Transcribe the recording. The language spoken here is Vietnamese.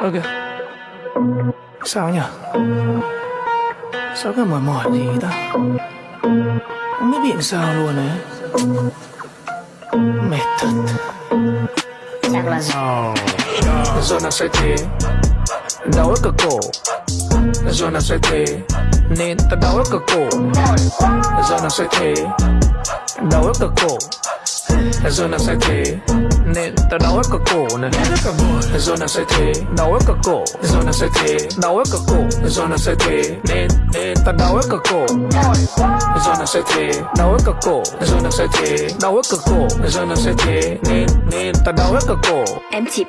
Ok Sao nhỉ Sao cái mỏi mỏi gì ta? Không biết bị sao luôn ấy. Mệt thật. Giờ nào sẽ thế. Đau ở cực cổ. Nào sẽ thế. Nên ta đau ở cực cổ. Nào sẽ thế. Đau ở cực cổ rồi nào sẽ thế? Nên tao đau hết cả cổ này. Rồi nào sẽ thế? Đau hết cả cổ. Rồi nào sẽ thế? Đau hết cả cổ. Rồi nào sẽ thế? Nên Nên tao đau hết cả cổ. Rồi nào sẽ thế? Đau hết cả cổ. Rồi nào sẽ thế? Đau hết cả cổ. Rồi nào sẽ thế? Nên Nên tao đau hết cả cổ. Em chỉ